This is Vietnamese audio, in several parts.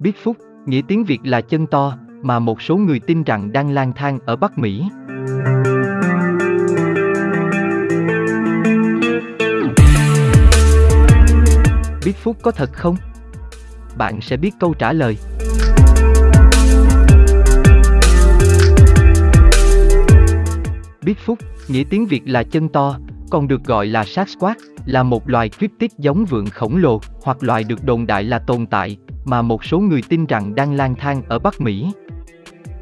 Bigfoot, nghĩa tiếng Việt là chân to, mà một số người tin rằng đang lang thang ở Bắc Mỹ. Bigfoot có thật không? Bạn sẽ biết câu trả lời. Bigfoot, nghĩa tiếng Việt là chân to, còn được gọi là Sasquatch, là một loài cryptid giống vượn khổng lồ, hoặc loài được đồn đại là tồn tại, mà một số người tin rằng đang lang thang ở Bắc Mỹ.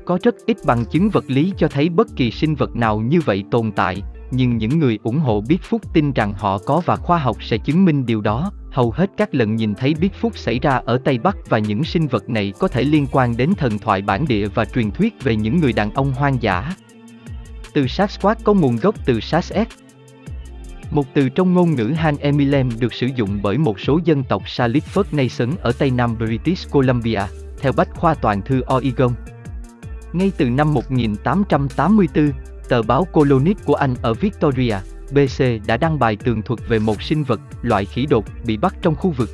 Có rất ít bằng chứng vật lý cho thấy bất kỳ sinh vật nào như vậy tồn tại, nhưng những người ủng hộ Bigfoot tin rằng họ có và khoa học sẽ chứng minh điều đó. Hầu hết các lần nhìn thấy Bigfoot xảy ra ở Tây Bắc và những sinh vật này có thể liên quan đến thần thoại bản địa và truyền thuyết về những người đàn ông hoang dã. Từ Sasquatch có nguồn gốc từ Sasquatch, một từ trong ngôn ngữ Han Emilem được sử dụng bởi một số dân tộc Salit Nation ở Tây Nam British Columbia, theo Bách khoa toàn thư Oregon. Ngay từ năm 1884, tờ báo Colonist của Anh ở Victoria, BC đã đăng bài tường thuật về một sinh vật, loại khỉ đột, bị bắt trong khu vực.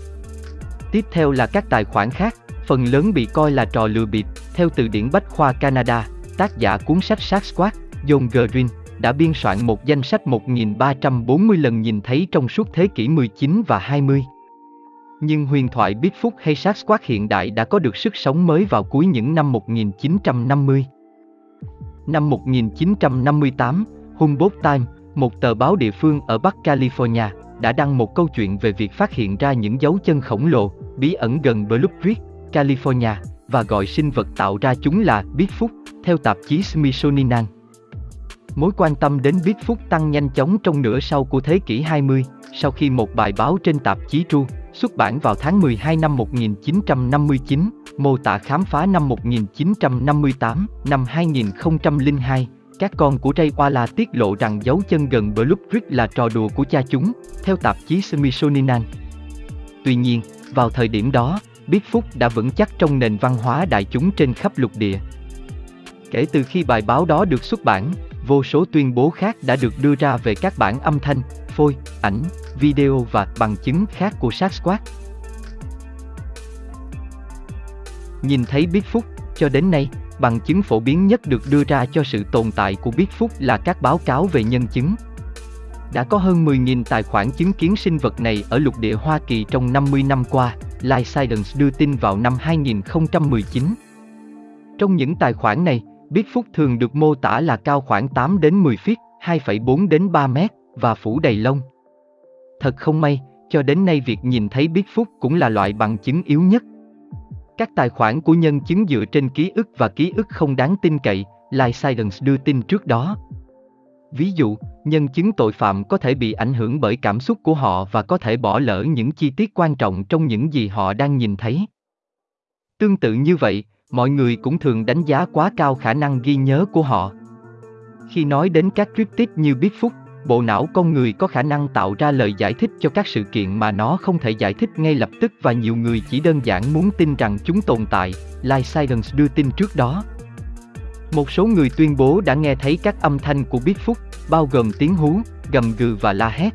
Tiếp theo là các tài khoản khác, phần lớn bị coi là trò lừa bịp, theo từ điển Bách khoa Canada, tác giả cuốn sách Sasquatch, John Green, đã biên soạn một danh sách 1340 lần nhìn thấy trong suốt thế kỷ 19 và 20. Nhưng huyền thoại Bigfoot hay Sasquatch hiện đại đã có được sức sống mới vào cuối những năm 1950. Năm 1958, Humboldt Times, một tờ báo địa phương ở Bắc California, đã đăng một câu chuyện về việc phát hiện ra những dấu chân khổng lồ, bí ẩn gần Blue Creek, California, và gọi sinh vật tạo ra chúng là Bigfoot, theo tạp chí Smithsonian. Mối quan tâm đến Bigfoot tăng nhanh chóng trong nửa sau của thế kỷ 20, sau khi một bài báo trên tạp chí True, xuất bản vào tháng 12 năm 1959, mô tả khám phá năm 1958, năm 2002, các con của Ray Walla tiết lộ rằng dấu chân gần Blue Creek là trò đùa của cha chúng, theo tạp chí Smithsonian. Tuy nhiên, vào thời điểm đó, Bigfoot đã vững chắc trong nền văn hóa đại chúng trên khắp lục địa. Kể từ khi bài báo đó được xuất bản, vô số tuyên bố khác đã được đưa ra về các bản âm thanh, phôi, ảnh, video và bằng chứng khác của Sasquatch. Nhìn thấy Bigfoot, cho đến nay, bằng chứng phổ biến nhất được đưa ra cho sự tồn tại của Bigfoot là các báo cáo về nhân chứng. Đã có hơn 10.000 tài khoản chứng kiến sinh vật này ở lục địa Hoa Kỳ trong 50 năm qua, Life Science đưa tin vào năm 2019. Trong những tài khoản này, Bigfoot thường được mô tả là cao khoảng 8 đến 10 feet, 2,4 đến 3 mét, và phủ đầy lông. Thật không may, cho đến nay việc nhìn thấy Bigfoot cũng là loại bằng chứng yếu nhất. Các tài khoản của nhân chứng dựa trên ký ức và ký ức không đáng tin cậy, Life Science đưa tin trước đó. Ví dụ, nhân chứng tội phạm có thể bị ảnh hưởng bởi cảm xúc của họ và có thể bỏ lỡ những chi tiết quan trọng trong những gì họ đang nhìn thấy. Tương tự như vậy, mọi người cũng thường đánh giá quá cao khả năng ghi nhớ của họ. Khi nói đến các cryptid như Bigfoot, bộ não con người có khả năng tạo ra lời giải thích cho các sự kiện mà nó không thể giải thích ngay lập tức và nhiều người chỉ đơn giản muốn tin rằng chúng tồn tại, Life Science đưa tin trước đó. Một số người tuyên bố đã nghe thấy các âm thanh của Bigfoot, bao gồm tiếng hú, gầm gừ và la hét.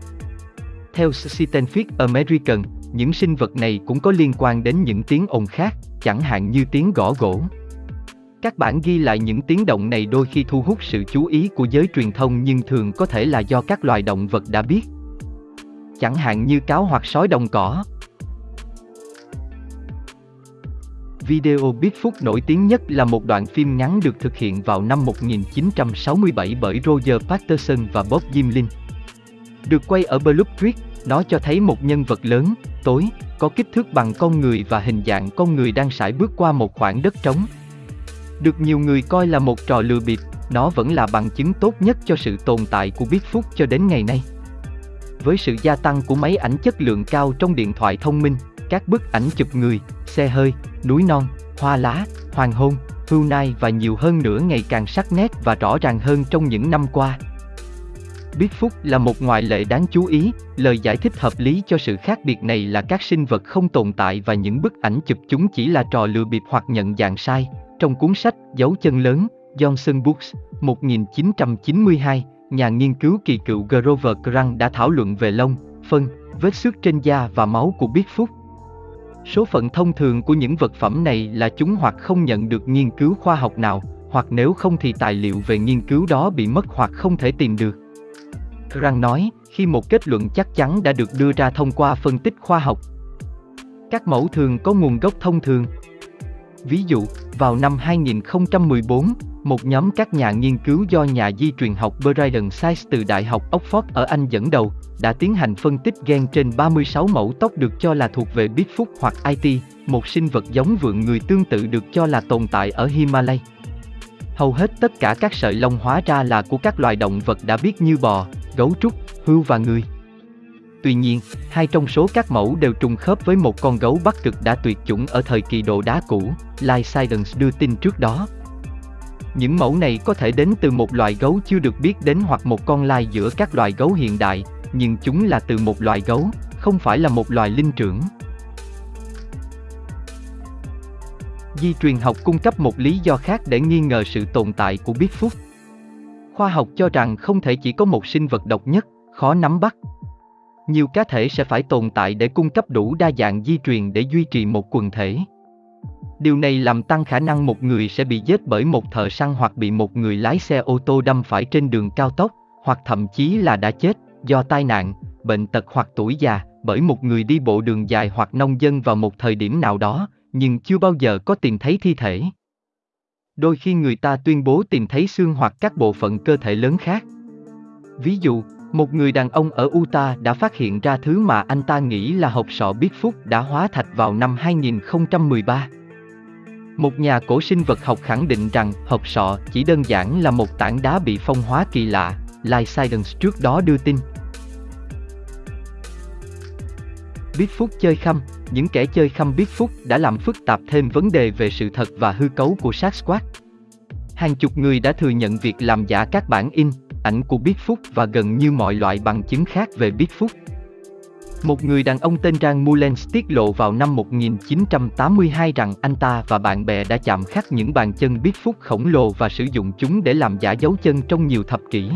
Theo Scientific American, những sinh vật này cũng có liên quan đến những tiếng ồn khác, chẳng hạn như tiếng gõ gỗ. Các bản ghi lại những tiếng động này đôi khi thu hút sự chú ý của giới truyền thông nhưng thường có thể là do các loài động vật đã biết. Chẳng hạn như cáo hoặc sói đồng cỏ. Video Bigfoot nổi tiếng nhất là một đoạn phim ngắn được thực hiện vào năm 1967 bởi Roger Patterson và Bob Gimlin. Được quay ở Blue Creek, nó cho thấy một nhân vật lớn, tối, có kích thước bằng con người và hình dạng con người đang sải bước qua một khoảng đất trống. Được nhiều người coi là một trò lừa bịp, nó vẫn là bằng chứng tốt nhất cho sự tồn tại của Bigfoot cho đến ngày nay. Với sự gia tăng của máy ảnh chất lượng cao trong điện thoại thông minh, các bức ảnh chụp người, xe hơi, núi non, hoa lá, hoàng hôn, hưu nai và nhiều hơn nữa ngày càng sắc nét và rõ ràng hơn trong những năm qua. Bigfoot là một ngoại lệ đáng chú ý, lời giải thích hợp lý cho sự khác biệt này là các sinh vật không tồn tại và những bức ảnh chụp chúng chỉ là trò lừa bịp hoặc nhận dạng sai. Trong cuốn sách Dấu chân lớn, Johnson Books, 1992, nhà nghiên cứu kỳ cựu Grover Grant đã thảo luận về lông, phân, vết xước trên da và máu của Bigfoot. Số phận thông thường của những vật phẩm này là chúng hoặc không nhận được nghiên cứu khoa học nào, hoặc nếu không thì tài liệu về nghiên cứu đó bị mất hoặc không thể tìm được. Rang nói, khi một kết luận chắc chắn đã được đưa ra thông qua phân tích khoa học. Các mẫu thường có nguồn gốc thông thường. Ví dụ, vào năm 2014, một nhóm các nhà nghiên cứu do nhà di truyền học Brian Sykes từ Đại học Oxford ở Anh dẫn đầu, đã tiến hành phân tích gen trên 36 mẫu tóc được cho là thuộc về Bigfoot hoặc IT, một sinh vật giống vượn người tương tự được cho là tồn tại ở Himalaya. Hầu hết tất cả các sợi lông hóa ra là của các loài động vật đã biết như bò, gấu trúc, hươu và người. Tuy nhiên, hai trong số các mẫu đều trùng khớp với một con gấu bắc cực đã tuyệt chủng ở thời kỳ đồ đá cũ, Life Science đưa tin trước đó. Những mẫu này có thể đến từ một loài gấu chưa được biết đến hoặc một con lai giữa các loài gấu hiện đại, nhưng chúng là từ một loài gấu, không phải là một loài linh trưởng. Di truyền học cung cấp một lý do khác để nghi ngờ sự tồn tại của Bigfoot. Khoa học cho rằng không thể chỉ có một sinh vật độc nhất, khó nắm bắt. Nhiều cá thể sẽ phải tồn tại để cung cấp đủ đa dạng di truyền để duy trì một quần thể. Điều này làm tăng khả năng một người sẽ bị giết bởi một thợ săn hoặc bị một người lái xe ô tô đâm phải trên đường cao tốc, hoặc thậm chí là đã chết do tai nạn, bệnh tật hoặc tuổi già, bởi một người đi bộ đường dài hoặc nông dân vào một thời điểm nào đó, nhưng chưa bao giờ có tìm thấy thi thể. Đôi khi người ta tuyên bố tìm thấy xương hoặc các bộ phận cơ thể lớn khác. Ví dụ, một người đàn ông ở Utah đã phát hiện ra thứ mà anh ta nghĩ là hộp sọ Bigfoot đã hóa thạch vào năm 2013. Một nhà cổ sinh vật học khẳng định rằng hộp sọ chỉ đơn giản là một tảng đá bị phong hóa kỳ lạ, Life Science trước đó đưa tin. Bigfoot chơi khăm, những kẻ chơi khăm Bigfoot đã làm phức tạp thêm vấn đề về sự thật và hư cấu của Sasquatch. Hàng chục người đã thừa nhận việc làm giả các bản in, ảnh của Bigfoot và gần như mọi loại bằng chứng khác về Bigfoot. Một người đàn ông tên Rang Mullens tiết lộ vào năm 1982 rằng anh ta và bạn bè đã chạm khắc những bàn chân Bigfoot khổng lồ và sử dụng chúng để làm giả dấu chân trong nhiều thập kỷ.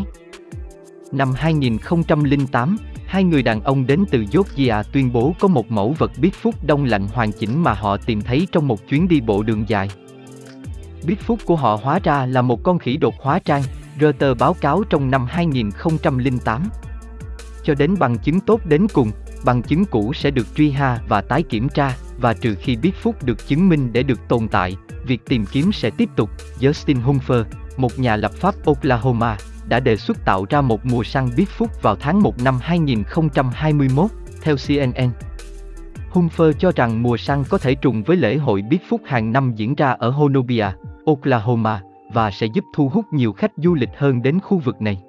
Năm 2008, hai người đàn ông đến từ Georgia tuyên bố có một mẫu vật Bigfoot đông lạnh hoàn chỉnh mà họ tìm thấy trong một chuyến đi bộ đường dài. Bigfoot của họ hóa ra là một con khỉ đột hóa trang, Reuters báo cáo trong năm 2008. Cho đến bằng chứng tốt đến cùng, bằng chứng cũ sẽ được truy ha và tái kiểm tra, và trừ khi Bigfoot được chứng minh để được tồn tại, việc tìm kiếm sẽ tiếp tục, Justin Humfer, một nhà lập pháp Oklahoma, đã đề xuất tạo ra một mùa săn Bigfoot vào tháng 1 năm 2021, theo CNN. Humfer cho rằng mùa săn có thể trùng với lễ hội Bigfoot hàng năm diễn ra ở Honobia, Oklahoma, và sẽ giúp thu hút nhiều khách du lịch hơn đến khu vực này.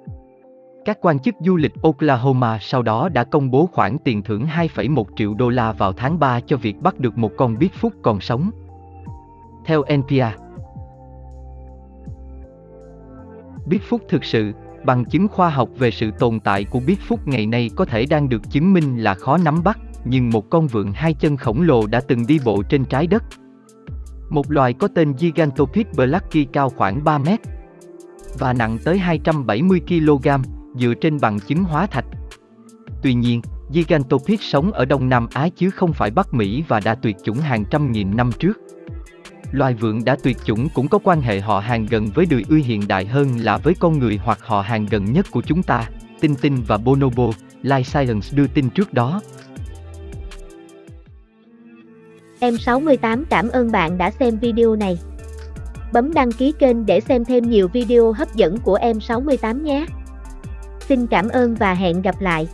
Các quan chức du lịch Oklahoma sau đó đã công bố khoản tiền thưởng 2,1 triệu đô la vào tháng 3 cho việc bắt được một con Bigfoot còn sống. Theo NPR, Bigfoot thực sự, bằng chứng khoa học về sự tồn tại của Bigfoot ngày nay có thể đang được chứng minh là khó nắm bắt, nhưng một con vượn hai chân khổng lồ đã từng đi bộ trên trái đất. Một loài có tên Gigantopith blacki cao khoảng 3 mét và nặng tới 270 kg, dựa trên bằng chứng hóa thạch. Tuy nhiên, Gigantopith sống ở Đông Nam Á chứ không phải Bắc Mỹ và đã tuyệt chủng hàng trăm nghìn năm trước. Loài vượn đã tuyệt chủng cũng có quan hệ họ hàng gần với đười ươi hiện đại hơn là với con người hoặc họ hàng gần nhất của chúng ta, Tinh Tinh và Bonobo, Life Science đưa tin trước đó. Em 68 cảm ơn bạn đã xem video này. Bấm đăng ký kênh để xem thêm nhiều video hấp dẫn của em 68 nhé. Xin cảm ơn và hẹn gặp lại.